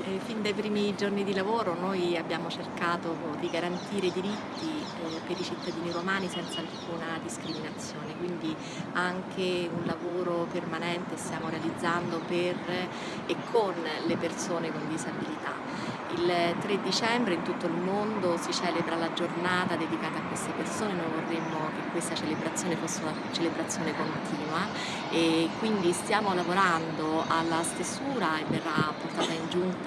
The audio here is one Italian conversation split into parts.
Eh, fin dai primi giorni di lavoro noi abbiamo cercato di garantire diritti eh, per i cittadini romani senza alcuna discriminazione, quindi anche un lavoro permanente stiamo realizzando per e con le persone con disabilità. Il 3 dicembre in tutto il mondo si celebra la giornata dedicata a queste persone, noi vorremmo che questa celebrazione fosse una celebrazione continua e quindi stiamo lavorando alla stesura e verrà portata in giunta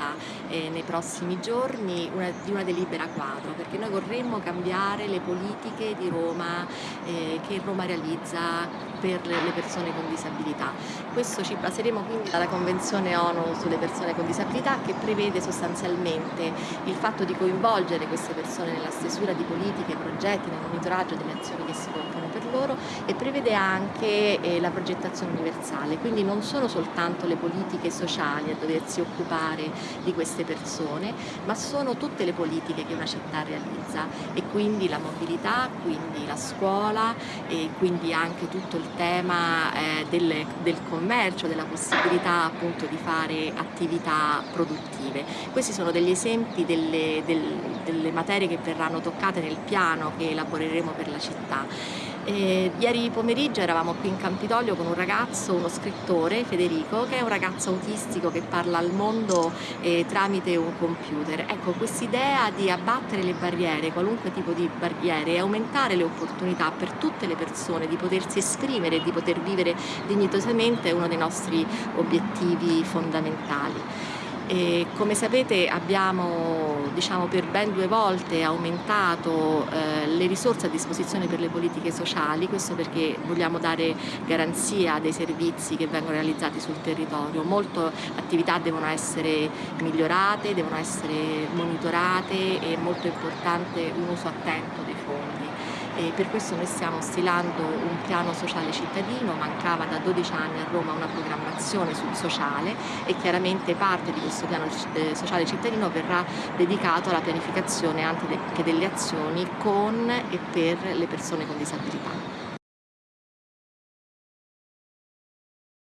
eh, nei prossimi giorni una, di una delibera quadro perché noi vorremmo cambiare le politiche di Roma eh, che Roma realizza per le persone con disabilità. Questo ci baseremo quindi dalla Convenzione ONU sulle persone con disabilità che prevede sostanzialmente il fatto di coinvolgere queste persone nella stesura di politiche, progetti, nel monitoraggio delle azioni che si compiono per loro e prevede anche eh, la progettazione universale, quindi non sono soltanto le politiche sociali a doversi occupare di queste persone, ma sono tutte le politiche che una città realizza e quindi la mobilità, quindi la scuola e quindi anche tutto il tema eh, del, del commercio, della possibilità appunto di fare attività produttive. Questi sono degli esempi delle, del, delle materie che verranno toccate nel piano che elaboreremo per la città. Eh, ieri pomeriggio eravamo qui in Campidoglio con un ragazzo, uno scrittore, Federico, che è un ragazzo autistico che parla al mondo eh, tramite un computer. Ecco, quest'idea di abbattere le barriere, qualunque tipo di barriere, e aumentare le opportunità per tutte le persone di potersi esprimere e di poter vivere dignitosamente è uno dei nostri obiettivi fondamentali. E come sapete abbiamo diciamo, per ben due volte aumentato eh, le risorse a disposizione per le politiche sociali, questo perché vogliamo dare garanzia dei servizi che vengono realizzati sul territorio. Molte attività devono essere migliorate, devono essere monitorate e molto importante un uso attento dei fondi e per questo noi stiamo stilando un piano sociale cittadino, mancava da 12 anni a Roma una programmazione sul sociale e chiaramente parte di questo piano eh, sociale cittadino verrà dedicato alla pianificazione anche delle azioni con e per le persone con disabilità.